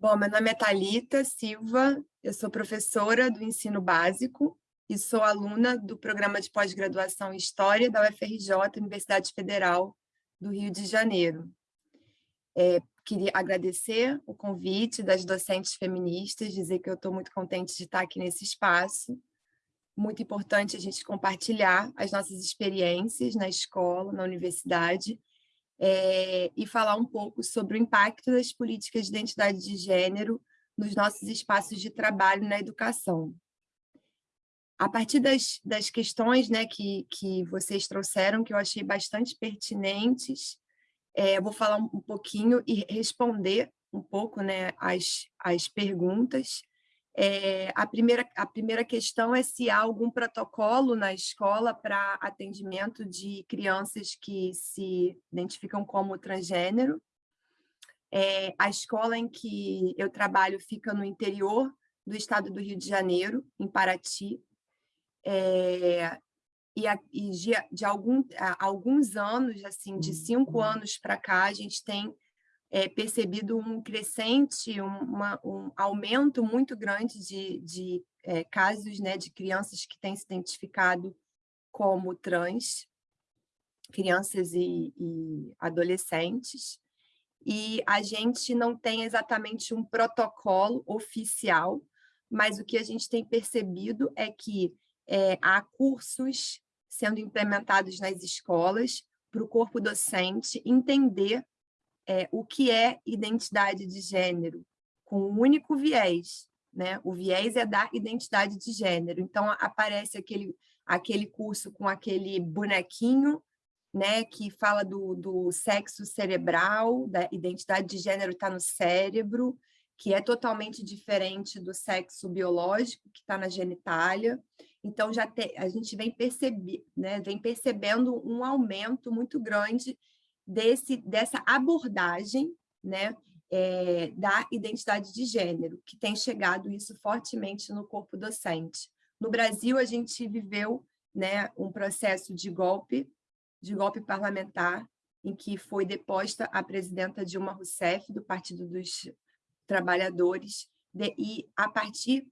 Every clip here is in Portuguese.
Bom, meu nome é Thalita Silva, eu sou professora do ensino básico e sou aluna do programa de pós-graduação em História da UFRJ, Universidade Federal do Rio de Janeiro. É, queria agradecer o convite das docentes feministas, dizer que eu estou muito contente de estar aqui nesse espaço. Muito importante a gente compartilhar as nossas experiências na escola, na universidade, é, e falar um pouco sobre o impacto das políticas de identidade de gênero nos nossos espaços de trabalho na educação. A partir das, das questões né, que, que vocês trouxeram, que eu achei bastante pertinentes, é, vou falar um, um pouquinho e responder um pouco né, as, as perguntas, é, a, primeira, a primeira questão é se há algum protocolo na escola para atendimento de crianças que se identificam como transgênero. É, a escola em que eu trabalho fica no interior do estado do Rio de Janeiro, em Paraty. É, e, a, e de, de algum, alguns anos, assim, de cinco anos para cá, a gente tem é, percebido um crescente, uma, um aumento muito grande de, de é, casos né, de crianças que têm se identificado como trans, crianças e, e adolescentes, e a gente não tem exatamente um protocolo oficial, mas o que a gente tem percebido é que é, há cursos sendo implementados nas escolas para o corpo docente entender é, o que é identidade de gênero, com um único viés. Né? O viés é da identidade de gênero. Então, aparece aquele, aquele curso com aquele bonequinho né, que fala do, do sexo cerebral, da identidade de gênero está no cérebro, que é totalmente diferente do sexo biológico, que está na genitália. Então, já te, a gente vem, perceber, né, vem percebendo um aumento muito grande desse, dessa abordagem né, é, da identidade de gênero, que tem chegado isso fortemente no corpo docente. No Brasil, a gente viveu né, um processo de golpe, de golpe parlamentar, em que foi deposta a presidenta Dilma Rousseff, do Partido dos Trabalhadores, de, e a partir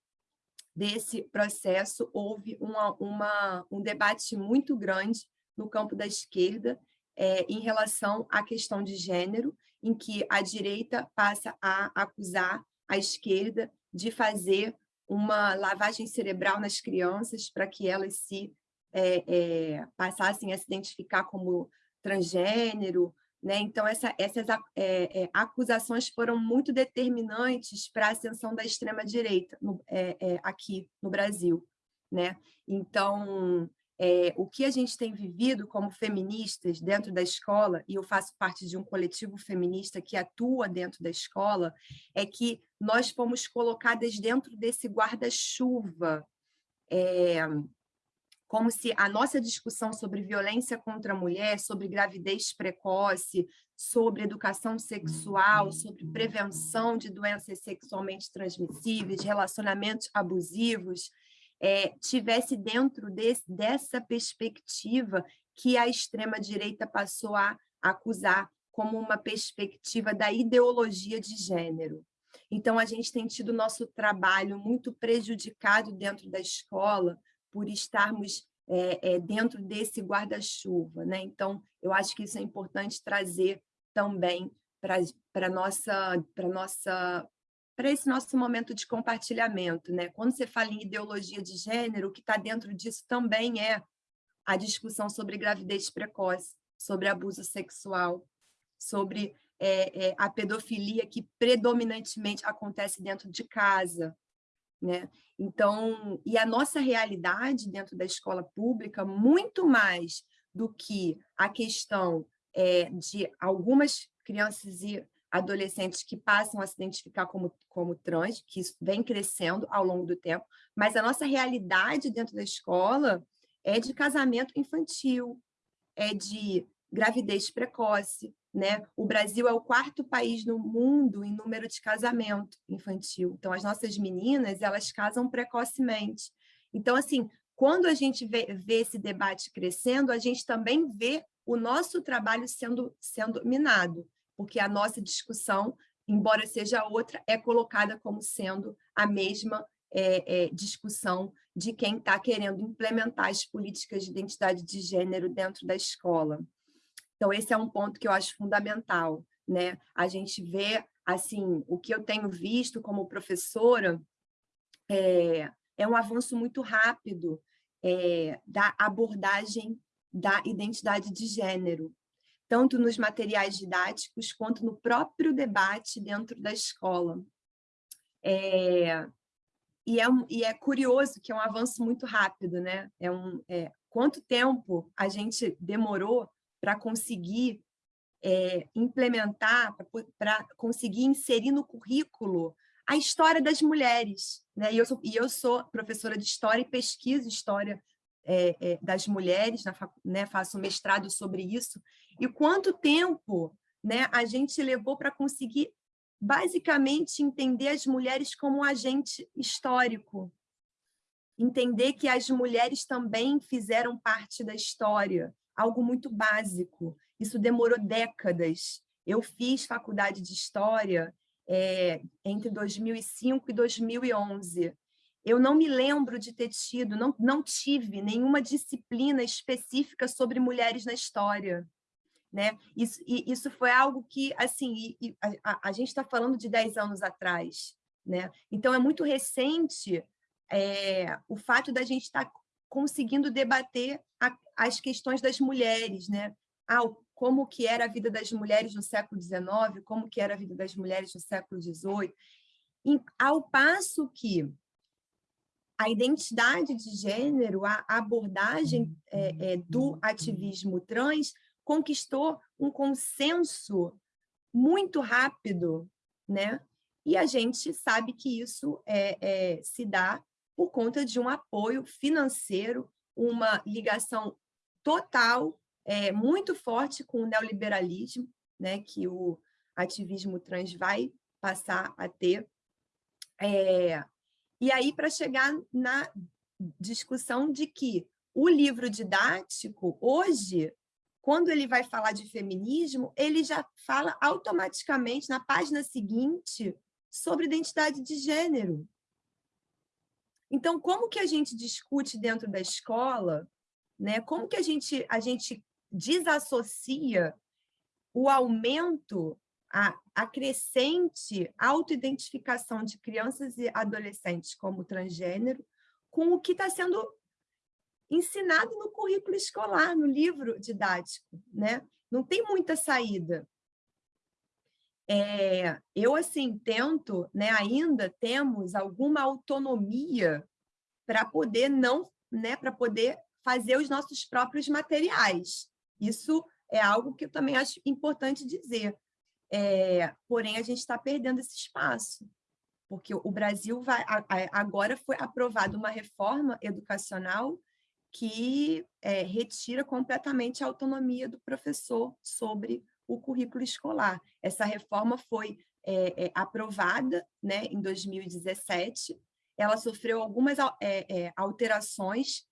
desse processo houve uma, uma, um debate muito grande no campo da esquerda é, em relação à questão de gênero, em que a direita passa a acusar a esquerda de fazer uma lavagem cerebral nas crianças para que elas se é, é, passassem a se identificar como transgênero. Né? Então, essa, essas é, é, acusações foram muito determinantes para a ascensão da extrema-direita é, aqui no Brasil. Né? Então, é, o que a gente tem vivido como feministas dentro da escola, e eu faço parte de um coletivo feminista que atua dentro da escola, é que nós fomos colocadas dentro desse guarda-chuva, é, como se a nossa discussão sobre violência contra a mulher, sobre gravidez precoce, sobre educação sexual, sobre prevenção de doenças sexualmente transmissíveis, relacionamentos abusivos, é, tivesse dentro dessa perspectiva que a extrema-direita passou a acusar como uma perspectiva da ideologia de gênero. Então, a gente tem tido nosso trabalho muito prejudicado dentro da escola por estarmos é, é, dentro desse guarda-chuva. Né? Então, eu acho que isso é importante trazer também para a nossa, nossa para esse nosso momento de compartilhamento. Né? Quando você fala em ideologia de gênero, o que está dentro disso também é a discussão sobre gravidez precoce, sobre abuso sexual, sobre é, é, a pedofilia que predominantemente acontece dentro de casa. Né? Então, e a nossa realidade dentro da escola pública, muito mais do que a questão é, de algumas crianças e adolescentes que passam a se identificar como, como trans, que isso vem crescendo ao longo do tempo, mas a nossa realidade dentro da escola é de casamento infantil, é de gravidez precoce, né? O Brasil é o quarto país no mundo em número de casamento infantil. Então, as nossas meninas, elas casam precocemente. Então, assim, quando a gente vê, vê esse debate crescendo, a gente também vê o nosso trabalho sendo, sendo minado porque a nossa discussão embora seja outra, é colocada como sendo a mesma é, é, discussão de quem está querendo implementar as políticas de identidade de gênero dentro da escola. Então, esse é um ponto que eu acho fundamental. Né? A gente vê, assim, o que eu tenho visto como professora é, é um avanço muito rápido é, da abordagem da identidade de gênero, tanto nos materiais didáticos quanto no próprio debate dentro da escola. É, e, é, e é curioso que é um avanço muito rápido, né? É um, é, quanto tempo a gente demorou para conseguir é, implementar, para conseguir inserir no currículo a história das mulheres. Né? E, eu sou, e eu sou professora de História e pesquiso História é, é, das mulheres, na, né, faço mestrado sobre isso, e quanto tempo né, a gente levou para conseguir, basicamente, entender as mulheres como um agente histórico, entender que as mulheres também fizeram parte da história, algo muito básico. Isso demorou décadas. Eu fiz faculdade de História é, entre 2005 e 2011. Eu não me lembro de ter tido, não, não tive nenhuma disciplina específica sobre mulheres na história. Né? Isso, isso foi algo que, assim, a, a, gente está falando de 10 anos atrás. Né? Então, é muito recente é, o fato da gente estar tá conseguindo debater a, as questões das mulheres, né? Ah, como que era a vida das mulheres no século XIX, como que era a vida das mulheres no século XVIII, ao passo que a identidade de gênero, a abordagem é, é, do ativismo trans conquistou um consenso muito rápido, né? E a gente sabe que isso é, é, se dá por conta de um apoio financeiro, uma ligação total, é, muito forte com o neoliberalismo, né, que o ativismo trans vai passar a ter. É, e aí, para chegar na discussão de que o livro didático, hoje, quando ele vai falar de feminismo, ele já fala automaticamente, na página seguinte, sobre identidade de gênero. Então, como que a gente discute dentro da escola, né? como que a gente, a gente desassocia o aumento a, a crescente autoidentificação de crianças e adolescentes como transgênero com o que está sendo ensinado no currículo escolar, no livro didático. Né? Não tem muita saída. É, eu, assim, tento, né, ainda temos alguma autonomia para poder não, né, para poder fazer os nossos próprios materiais. Isso é algo que eu também acho importante dizer. É, porém, a gente está perdendo esse espaço, porque o Brasil vai, agora foi aprovada uma reforma educacional que é, retira completamente a autonomia do professor sobre o currículo escolar. Essa reforma foi é, é, aprovada né, em 2017, ela sofreu algumas alterações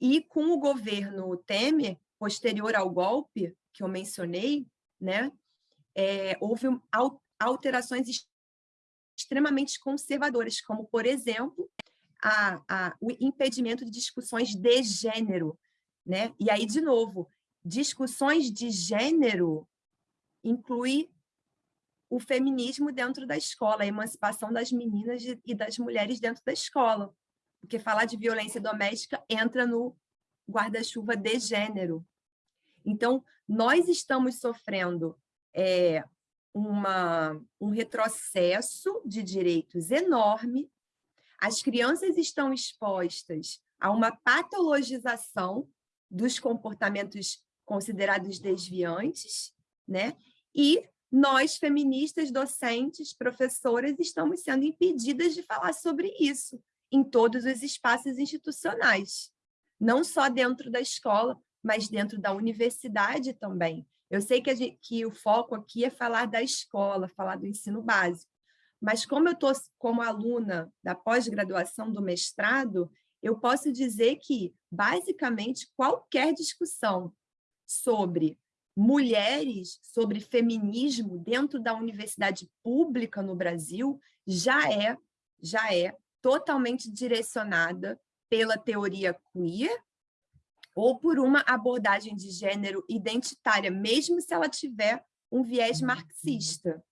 e com o governo Temer, posterior ao golpe que eu mencionei, né, houve alterações extremamente conservadoras, como, por exemplo, a, a, o impedimento de discussões de gênero. Né? E aí, de novo, discussões de gênero inclui o feminismo dentro da escola, a emancipação das meninas e das mulheres dentro da escola. Porque falar de violência doméstica entra no guarda-chuva de gênero. Então, nós estamos sofrendo é, uma, um retrocesso de direitos enorme, as crianças estão expostas a uma patologização dos comportamentos considerados desviantes, né? e nós, feministas, docentes, professoras, estamos sendo impedidas de falar sobre isso em todos os espaços institucionais, não só dentro da escola, mas dentro da universidade também. Eu sei que, gente, que o foco aqui é falar da escola, falar do ensino básico, mas como eu estou como aluna da pós-graduação do mestrado, eu posso dizer que, basicamente, qualquer discussão sobre mulheres, sobre feminismo dentro da universidade pública no Brasil, já é, já é totalmente direcionada pela teoria queer ou por uma abordagem de gênero identitária, mesmo se ela tiver um viés marxista.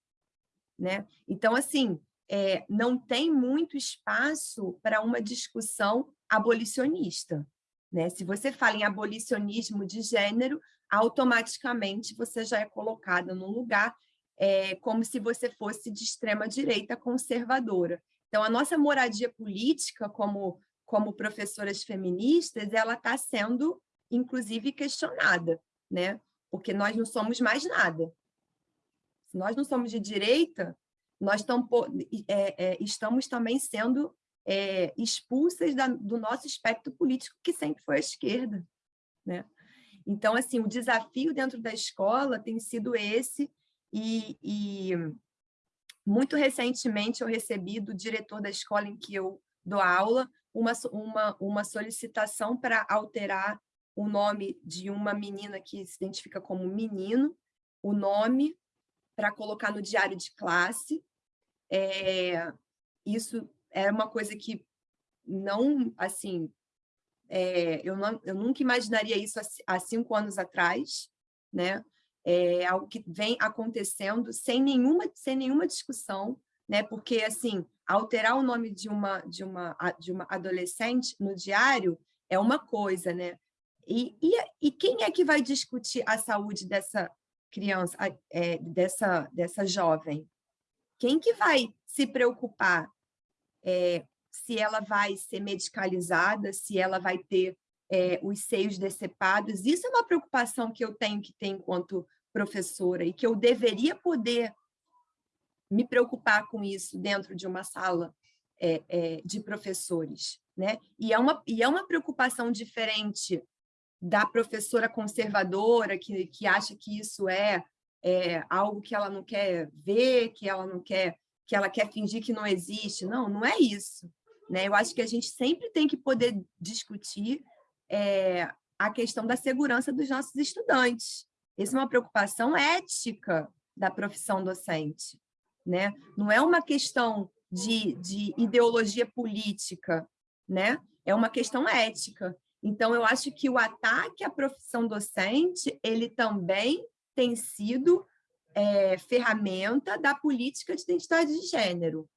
Né? Então, assim, é, não tem muito espaço para uma discussão abolicionista. Né? Se você fala em abolicionismo de gênero, automaticamente você já é colocada num lugar é, como se você fosse de extrema-direita conservadora. Então, a nossa moradia política como, como professoras feministas, ela está sendo, inclusive, questionada, né? porque nós não somos mais nada. Se nós não somos de direita, nós é, é, estamos também sendo é, expulsas da, do nosso espectro político, que sempre foi a esquerda. Né? Então, assim, o desafio dentro da escola tem sido esse, e, e muito recentemente eu recebi do diretor da escola em que eu dou aula uma, uma, uma solicitação para alterar o nome de uma menina que se identifica como menino, o nome para colocar no diário de classe. É, isso é uma coisa que não, assim, é, eu, não, eu nunca imaginaria isso há, há cinco anos atrás, né? É algo que vem acontecendo sem nenhuma, sem nenhuma discussão, né? Porque, assim, alterar o nome de uma, de uma, de uma adolescente no diário é uma coisa, né? E, e, e quem é que vai discutir a saúde dessa criança, é, dessa, dessa jovem? Quem que vai se preocupar é, se ela vai ser medicalizada, se ela vai ter é, os seios decepados. Isso é uma preocupação que eu tenho que ter enquanto professora e que eu deveria poder me preocupar com isso dentro de uma sala é, é, de professores. Né? E, é uma, e é uma preocupação diferente da professora conservadora que, que acha que isso é, é algo que ela não quer ver, que ela não quer, que ela quer fingir que não existe. Não, não é isso. Né? Eu acho que a gente sempre tem que poder discutir é, a questão da segurança dos nossos estudantes. Essa é uma preocupação ética da profissão docente. Né? Não é uma questão de, de ideologia política, né? é uma questão ética. Então, eu acho que o ataque à profissão docente, ele também tem sido é, ferramenta da política de identidade de gênero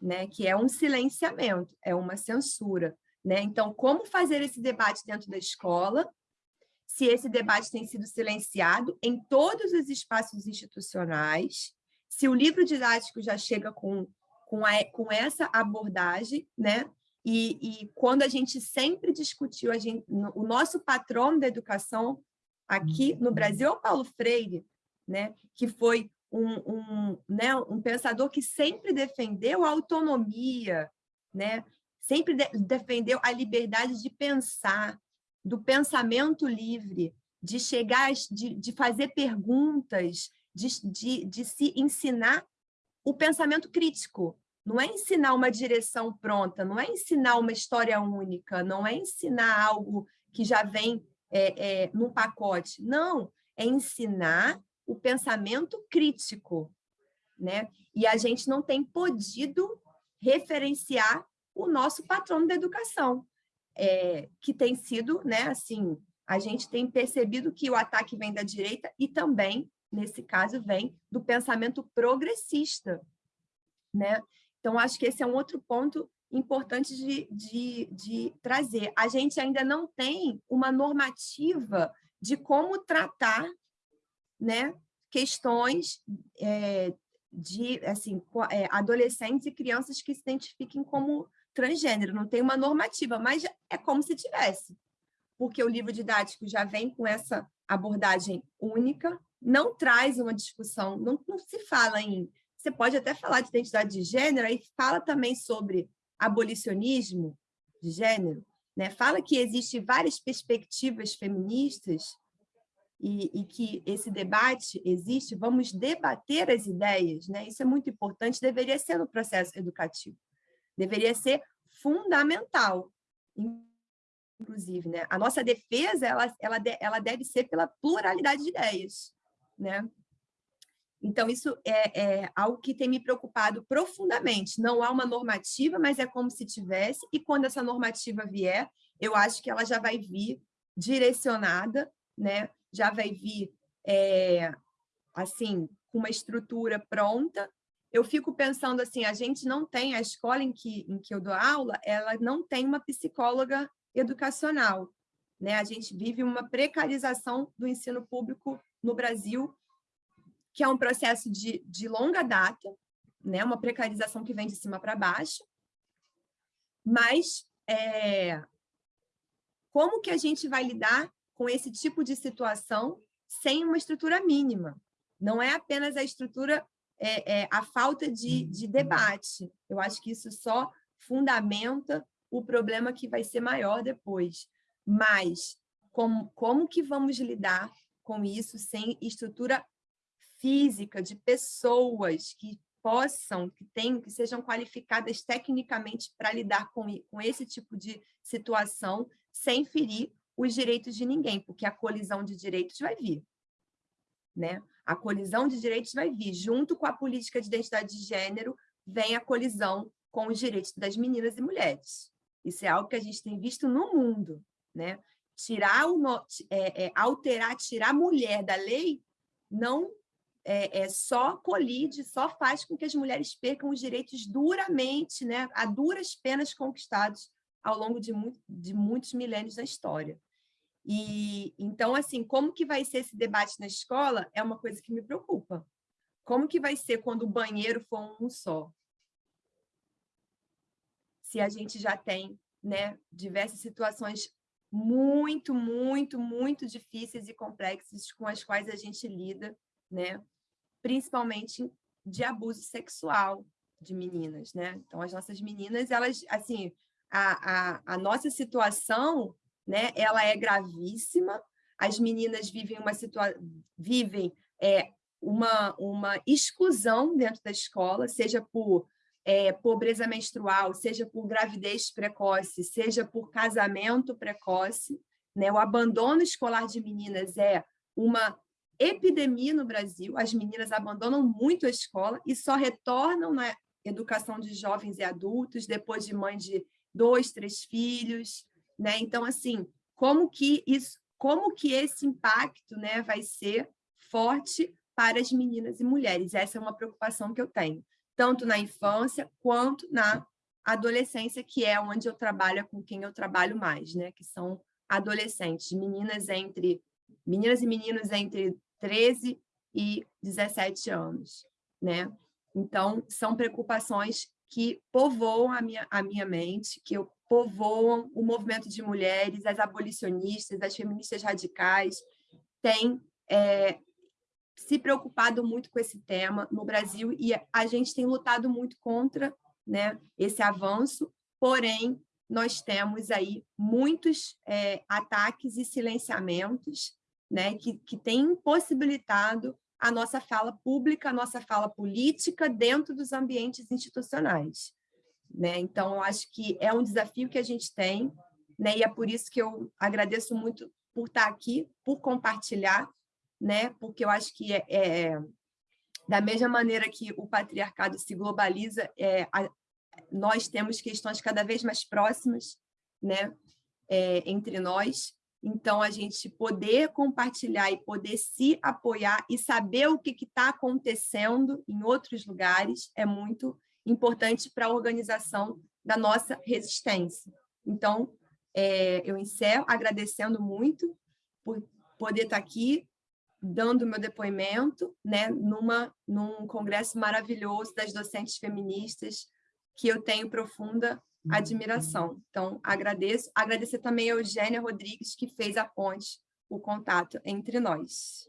né, que é um silenciamento, é uma censura. Né? Então, como fazer esse debate dentro da escola, se esse debate tem sido silenciado em todos os espaços institucionais, se o livro didático já chega com, com, a, com essa abordagem, né? E, e, quando a gente sempre discutiu, gente, o nosso patrono da educação aqui no Brasil é o Paulo Freire, né? que foi um, um, né, um pensador que sempre defendeu a autonomia, né? sempre de, defendeu a liberdade de pensar, do pensamento livre, de chegar, de, de fazer perguntas, de, de, de se ensinar o pensamento crítico. Não é ensinar uma direção pronta, não é ensinar uma história única, não é ensinar algo que já vem é, é, num pacote. Não, é ensinar o pensamento crítico, né? E a gente não tem podido referenciar o nosso patrono da educação, é, que tem sido, né, assim, a gente tem percebido que o ataque vem da direita e também, nesse caso, vem do pensamento progressista, né? Então, acho que esse é um outro ponto importante de, de, de trazer. A gente ainda não tem uma normativa de como tratar né, questões é, de assim, é, adolescentes e crianças que se identifiquem como transgênero. Não tem uma normativa, mas é como se tivesse, porque o livro didático já vem com essa abordagem única, não traz uma discussão, não, não se fala em... Você pode até falar de identidade de gênero, aí fala também sobre abolicionismo de gênero, né? fala que existem várias perspectivas feministas, e, e, que esse debate existe, vamos debater as ideias, né? isso é muito importante, deveria ser no processo educativo, deveria ser fundamental. inclusive, né? A nossa defesa, ela, ela, ela deve ser pela pluralidade de ideias, né? Então, isso é, é, algo que tem me preocupado profundamente. Não há uma normativa, mas é como se tivesse, e quando essa normativa vier, eu acho que ela já vai vir direcionada, né? já vai vir é, assim, com uma estrutura pronta. Eu fico pensando assim, a gente não tem, a escola em que, em que eu dou aula, ela não tem uma psicóloga educacional. Né? A gente vive uma precarização do ensino público no Brasil que é um processo de, de longa data, né? uma precarização que vem de cima para baixo, mas é, como que a gente vai lidar com esse tipo de situação sem uma estrutura mínima? Não é apenas a estrutura, é, é, a falta de, de debate. Eu acho que isso só fundamenta o problema que vai ser maior depois. Mas como, como que vamos lidar com isso sem estrutura física de pessoas que possam, que tenham, que sejam qualificadas tecnicamente para lidar com, com esse tipo de situação sem ferir os direitos de ninguém, porque a colisão de direitos vai vir. Né? A colisão de direitos vai vir. Junto com a política de identidade de gênero, vem a colisão com os direitos das meninas e mulheres. Isso é algo que a gente tem visto no mundo. Né? Tirar o, é, é, alterar, tirar a mulher da lei não é, é, só colide, só faz com que as mulheres percam os direitos duramente, né, a duras penas conquistados ao longo de, de muitos milênios da história. E então, assim, como que vai ser esse debate na escola é uma coisa que me preocupa. Como que vai ser quando o banheiro for um só? Se a gente já tem né, diversas situações muito, muito, muito difíceis e complexas com as quais a gente lida né? Principalmente de abuso sexual de meninas, né? Então, as nossas meninas, elas, assim, a, a, a nossa situação, né? Ela é gravíssima, as meninas vivem uma situação, vivem é, uma, uma exclusão dentro da escola, seja por é, pobreza menstrual, seja por gravidez precoce, seja por casamento precoce, né? O abandono escolar de meninas é uma epidemia no Brasil, as meninas abandonam muito a escola e só retornam na educação de jovens e adultos depois de mãe de dois, três filhos, né? Então, assim, como que isso, como que esse impacto, né, vai ser forte para as meninas e mulheres? Essa é uma preocupação que eu tenho, tanto na infância quanto na adolescência, que é onde eu trabalho, com quem eu trabalho mais, né? Que são adolescentes, meninas entre meninas e meninos entre 13 e 17 anos, né? Então, são preocupações que povoam a minha, a minha mente, que povoam o movimento de mulheres, as abolicionistas, as feministas radicais, têm é, se preocupado muito com esse tema no Brasil e a gente tem lutado muito contra né, esse avanço, porém, nós temos aí muitos é, ataques e silenciamentos né, que, que tem impossibilitado a nossa fala pública, a nossa fala política dentro dos ambientes institucionais. Né? Então, eu acho que é um desafio que a gente tem, né? e é por isso que eu agradeço muito por estar aqui, por compartilhar, né? porque eu acho que é, é da mesma maneira que o patriarcado se globaliza, é, a, nós temos questões cada vez mais próximas né? É, entre nós, então, a gente poder compartilhar e poder se apoiar e saber o que está acontecendo em outros lugares é muito importante para a organização da nossa resistência. Então, é, eu encerro agradecendo muito por poder estar tá aqui dando meu depoimento né, numa, num congresso maravilhoso das docentes feministas que eu tenho profunda admiração. Então, agradeço. Agradecer também a Eugênia Rodrigues, que fez a ponte, o contato entre nós.